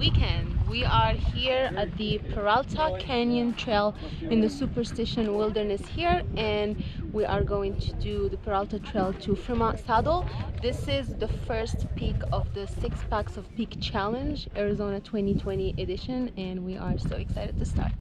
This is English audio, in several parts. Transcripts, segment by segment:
weekend. We are here at the Peralta Canyon Trail in the Superstition Wilderness here and we are going to do the Peralta Trail to Fremont Saddle. This is the first peak of the Six Packs of Peak Challenge Arizona 2020 edition and we are so excited to start.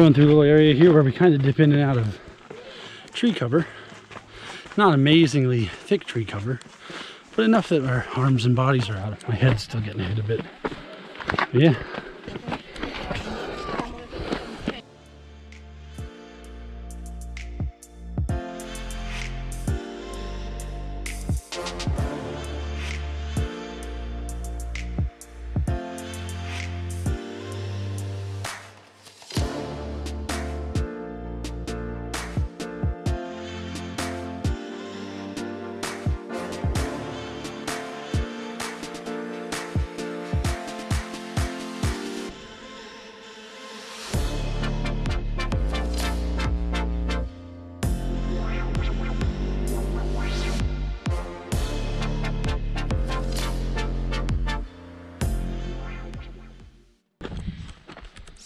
Going through a little area here where we kind of dip in and out of tree cover. Not amazingly thick tree cover, but enough that our arms and bodies are out. My head's still getting hit a bit. But yeah,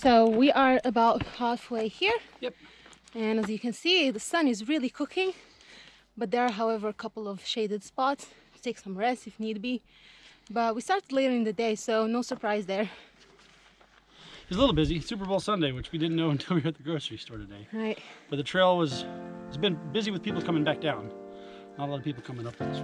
So we are about halfway here. Yep. And as you can see, the sun is really cooking. But there are, however, a couple of shaded spots to take some rest if need be. But we started later in the day, so no surprise there. It's a little busy. Super Bowl Sunday, which we didn't know until we were at the grocery store today. Right. But the trail was, it's been busy with people coming back down. Not a lot of people coming up this.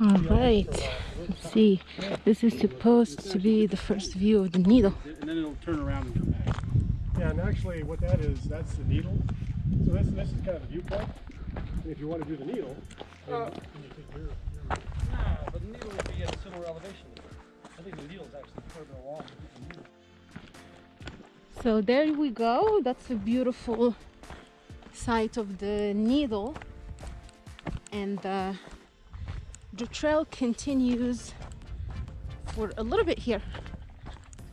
All right. Let's see. This is supposed to be the first view of the needle. And then it'll turn around and come back. Yeah, and actually what that is, that's the needle. So this, this is kind of the viewpoint. And if you want to do the needle, then Uh, you take your, your Nah, but the needle would be at a similar elevation. I think the needle is actually further along. So there we go. That's a beautiful sight of the needle. And uh, the trail continues for a little bit here.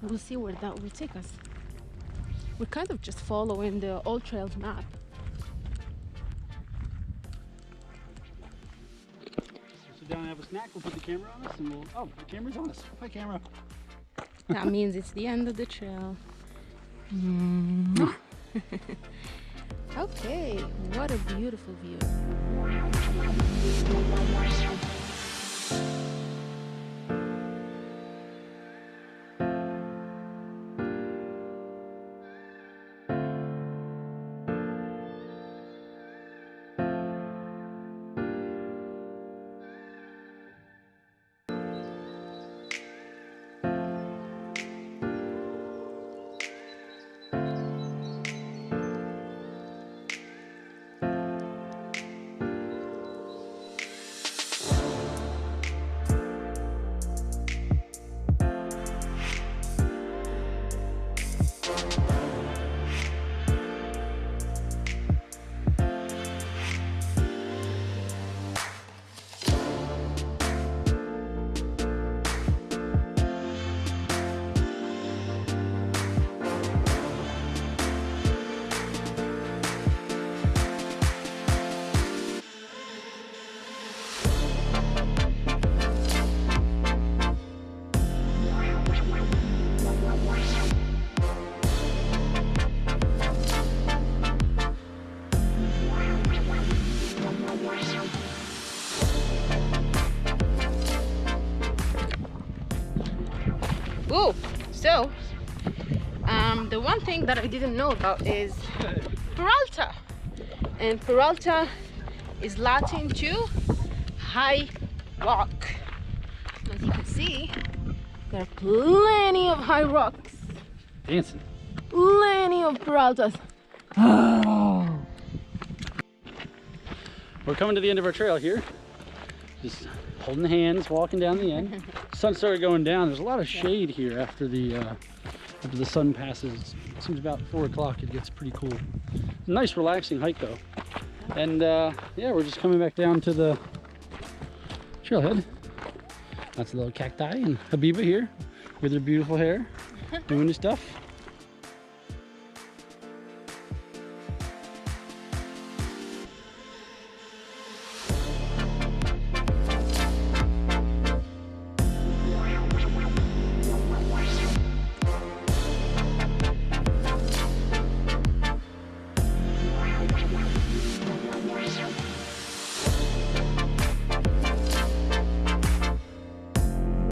We'll see where that will take us. We're kind of just following the AllTrails map. Sit down and have a snack. We'll put the camera on us and we'll. Oh, the camera's on us. Hi, camera. That means it's the end of the trail. Mm. okay, what a beautiful view. So um, the one thing that I didn't know about is Peralta. And Peralta is Latin to high rock. As you can see, there are plenty of high rocks, Dancing. plenty of Peraltas. We're coming to the end of our trail here. Just holding hands, walking down the end. Sun started going down. There's a lot of shade here after the uh, after the sun passes. It seems about four o'clock. It gets pretty cool. Nice, relaxing hike though. And uh, yeah, we're just coming back down to the trailhead. That's a little cacti and Habiba here with her beautiful hair, doing her stuff.